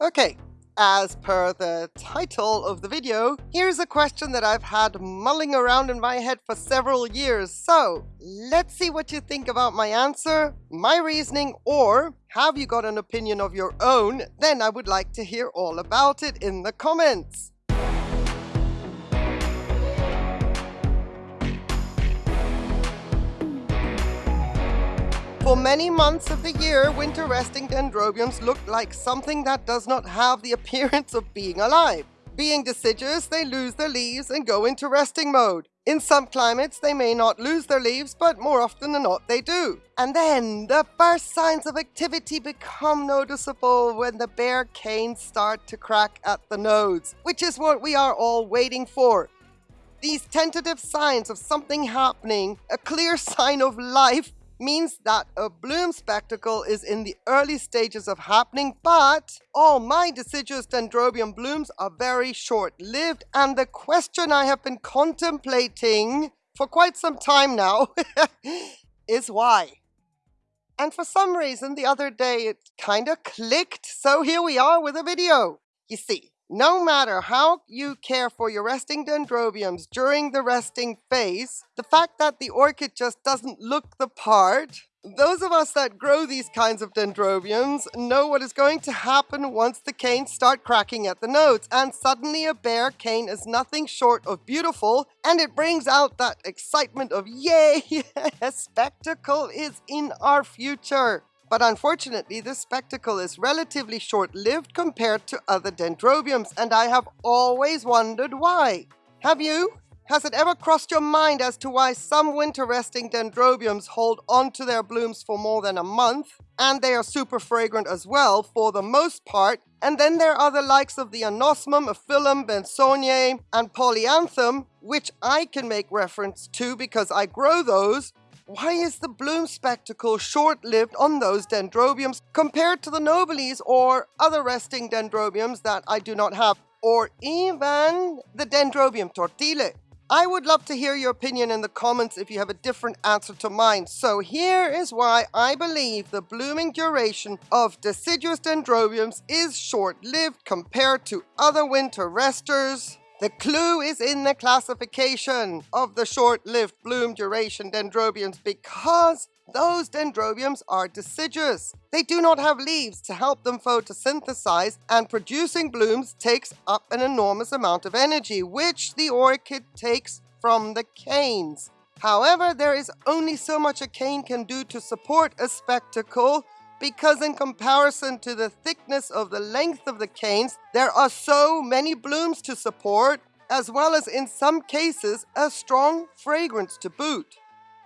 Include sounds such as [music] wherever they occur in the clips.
Okay, as per the title of the video, here's a question that I've had mulling around in my head for several years. So, let's see what you think about my answer, my reasoning, or have you got an opinion of your own? Then I would like to hear all about it in the comments. For many months of the year, winter resting dendrobiums look like something that does not have the appearance of being alive. Being deciduous, they lose their leaves and go into resting mode. In some climates, they may not lose their leaves, but more often than not, they do. And then, the first signs of activity become noticeable when the bare canes start to crack at the nodes, which is what we are all waiting for. These tentative signs of something happening, a clear [laughs] sign of life, means that a bloom spectacle is in the early stages of happening, but all my deciduous dendrobium blooms are very short-lived, and the question I have been contemplating for quite some time now [laughs] is why. And for some reason, the other day it kinda clicked, so here we are with a video. You see, no matter how you care for your resting dendrobiums during the resting phase, the fact that the orchid just doesn't look the part, those of us that grow these kinds of dendrobiums know what is going to happen once the canes start cracking at the nodes, and suddenly a bare cane is nothing short of beautiful, and it brings out that excitement of yay, [laughs] spectacle is in our future. But unfortunately, this spectacle is relatively short-lived compared to other dendrobiums, and I have always wondered why. Have you? Has it ever crossed your mind as to why some winter resting dendrobiums hold on to their blooms for more than a month, and they are super fragrant as well for the most part, and then there are the likes of the anosmum, aphyllum, bensoniae, and polyanthum, which I can make reference to because I grow those, why is the bloom spectacle short-lived on those dendrobiums compared to the nobilis or other resting dendrobiums that I do not have, or even the dendrobium tortile? I would love to hear your opinion in the comments if you have a different answer to mine. So here is why I believe the blooming duration of deciduous dendrobiums is short-lived compared to other winter resters. The clue is in the classification of the short-lived bloom duration dendrobiums because those dendrobiums are deciduous. They do not have leaves to help them photosynthesize and producing blooms takes up an enormous amount of energy, which the orchid takes from the canes. However, there is only so much a cane can do to support a spectacle because in comparison to the thickness of the length of the canes, there are so many blooms to support, as well as in some cases, a strong fragrance to boot.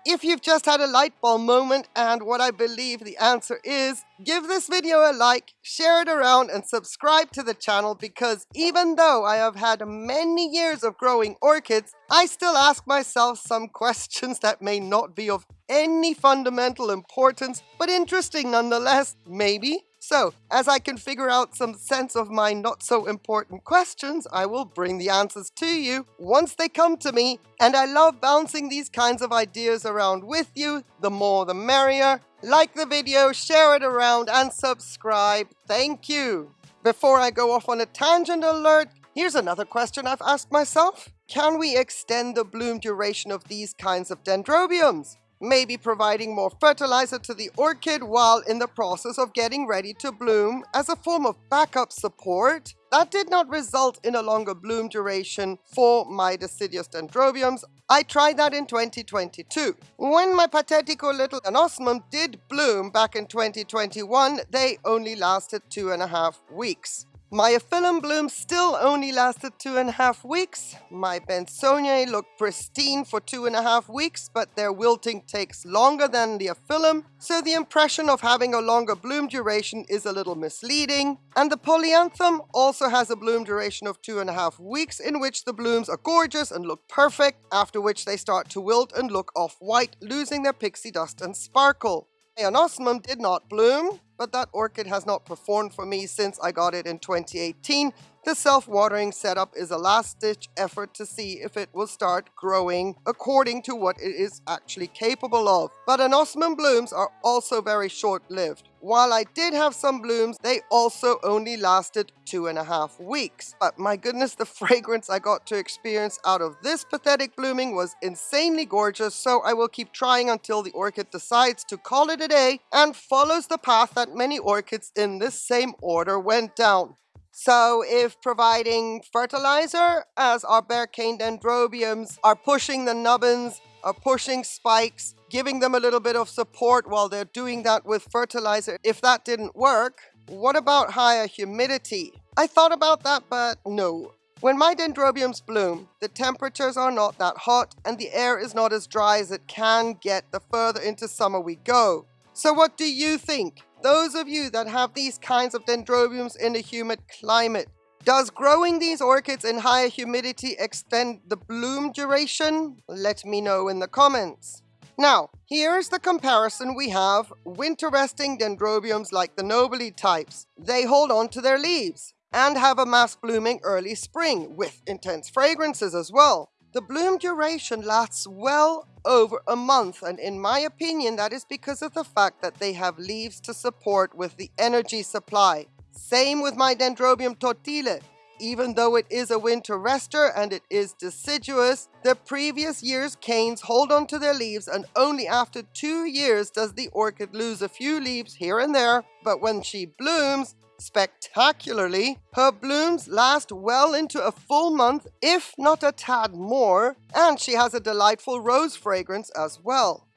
If you've just had a light bulb moment and what I believe the answer is, give this video a like, share it around and subscribe to the channel because even though I have had many years of growing orchids, I still ask myself some questions that may not be of any fundamental importance, but interesting nonetheless, maybe. So, as I can figure out some sense of my not so important questions, I will bring the answers to you once they come to me. And I love bouncing these kinds of ideas around with you. The more the merrier. Like the video, share it around, and subscribe. Thank you. Before I go off on a tangent alert, here's another question I've asked myself. Can we extend the bloom duration of these kinds of dendrobiums? Maybe providing more fertilizer to the orchid while in the process of getting ready to bloom as a form of backup support. That did not result in a longer bloom duration for my deciduous dendrobiums. I tried that in 2022. When my pathetico little anosmum did bloom back in 2021, they only lasted two and a half weeks. My aphyllum bloom still only lasted two and a half weeks. My bensoniae looked pristine for two and a half weeks, but their wilting takes longer than the aphyllum, so the impression of having a longer bloom duration is a little misleading. And the polyanthum also has a bloom duration of two and a half weeks in which the blooms are gorgeous and look perfect, after which they start to wilt and look off-white, losing their pixie dust and sparkle. Anosmum did not bloom, but that orchid has not performed for me since I got it in 2018. The self-watering setup is a last-ditch effort to see if it will start growing according to what it is actually capable of. But anosmum blooms are also very short-lived. While I did have some blooms, they also only lasted two and a half weeks. But my goodness, the [laughs] fragrance I got to experience out of this pathetic blooming was insanely gorgeous, so I will keep trying until the orchid decides to call it a day and follows the path that many orchids in this same order went down. So if providing fertilizer, as our bare cane dendrobiums are pushing the nubbins, are pushing spikes, giving them a little bit of support while they're doing that with fertilizer. If that didn't work, what about higher humidity? I thought about that, but no. When my dendrobiums bloom, the temperatures are not that hot and the air is not as dry as it can get the further into summer we go. So what do you think? Those of you that have these kinds of dendrobiums in a humid climate, does growing these orchids in higher humidity extend the bloom duration? Let me know in the comments. Now, here's the comparison we have winter resting dendrobiums like the nobile types. They hold on to their leaves and have a mass blooming early spring with intense fragrances as well. The bloom duration lasts well over a month and in my opinion that is because of the fact that they have leaves to support with the energy supply. Same with my Dendrobium tortile. Even though it is a winter rester and it is deciduous, the previous year's canes hold on to their leaves and only after two years does the orchid lose a few leaves here and there, but when she blooms, spectacularly, her blooms last well into a full month, if not a tad more, and she has a delightful rose fragrance as well.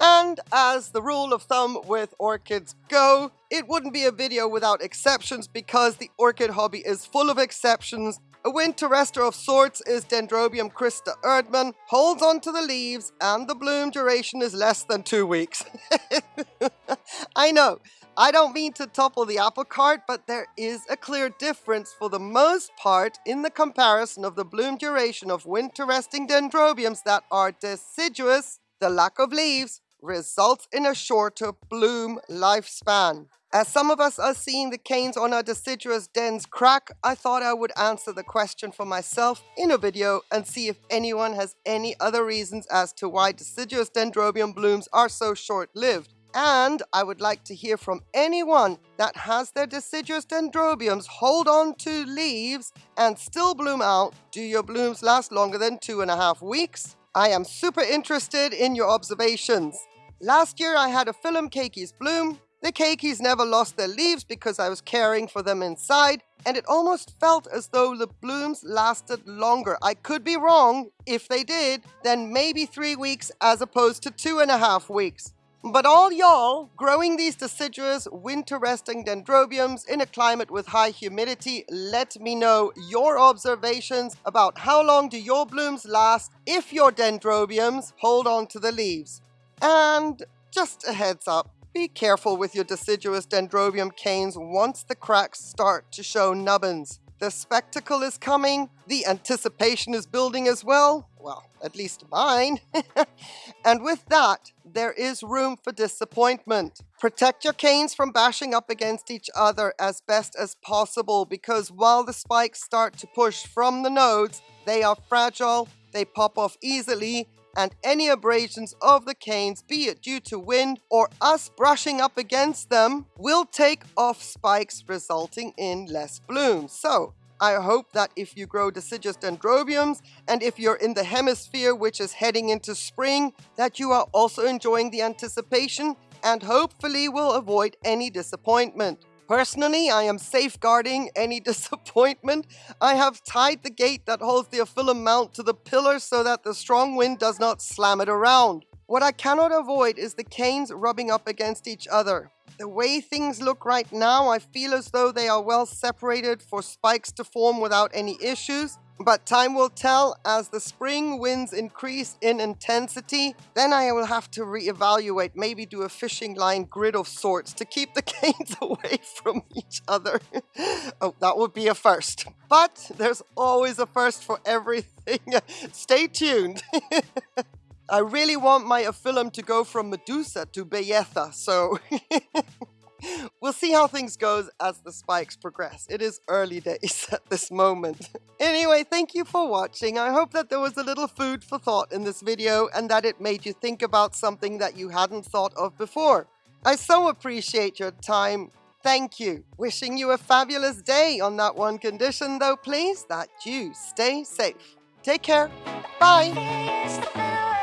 And as the rule of thumb with orchids go, it wouldn't be a video without exceptions because the orchid hobby is full of exceptions. A winter rester of sorts is Dendrobium Christa Erdmann, holds onto the leaves and the bloom duration is less than two weeks. [laughs] I know, I don't mean to topple the apple cart, but there is a clear difference for the most part in the comparison of the bloom duration of winter resting dendrobiums that are deciduous, the lack of leaves, results in a shorter bloom lifespan. As some of us are seeing the canes on our deciduous dens crack, I thought I would answer the question for myself in a video and see if anyone has any other reasons as to why deciduous dendrobium blooms are so short-lived. And I would like to hear from anyone that has their deciduous dendrobiums hold on to leaves and still bloom out. Do your blooms last longer than two and a half weeks? I am super interested in your observations. Last year I had aphyllum keikis bloom. The keikis never lost their leaves because I was caring for them inside, and it almost felt as though the blooms lasted longer. I could be wrong. If they did, then maybe three weeks as opposed to two and a half weeks. But all y'all growing these deciduous winter resting dendrobiums in a climate with high humidity, let me know your observations about how long do your blooms last if your dendrobiums hold on to the leaves. And just a heads up, be careful with your deciduous dendrobium canes once the cracks start to show nubbins. The spectacle is coming, the anticipation is building as well, well, at least mine. [laughs] and with that, there is room for disappointment. Protect your canes from bashing up against each other as best as possible because while the spikes start to push from the nodes, they are fragile, they pop off easily, and any abrasions of the canes, be it due to wind or us brushing up against them, will take off spikes resulting in less blooms. So I hope that if you grow deciduous dendrobiums and if you're in the hemisphere which is heading into spring, that you are also enjoying the anticipation and hopefully will avoid any disappointment. Personally, I am safeguarding any [laughs] disappointment. I have tied the gate that holds the aphyllum mount to the pillar so that the strong wind does not slam it around. What I cannot avoid is the canes rubbing up against each other. The way things look right now, I feel as though they are well separated for spikes to form without any issues. But time will tell as the spring winds increase in intensity, then I will have to reevaluate, maybe do a fishing line grid of sorts to keep the [laughs] canes away from each other. [laughs] oh, that would be a first. But there's always a first for everything. [laughs] Stay tuned. I really want my aphyllum to go from Medusa to Bayetha, so [laughs] we'll see how things goes as the spikes progress. It is early days [laughs] at this moment. [laughs] anyway, thank you for watching. I hope that there was a little food for thought in this video and that it made you think about something that you hadn't thought of before. I so appreciate your time. Thank you. Wishing you a fabulous day on that one condition, though, please, that you stay safe. Take care. Bye.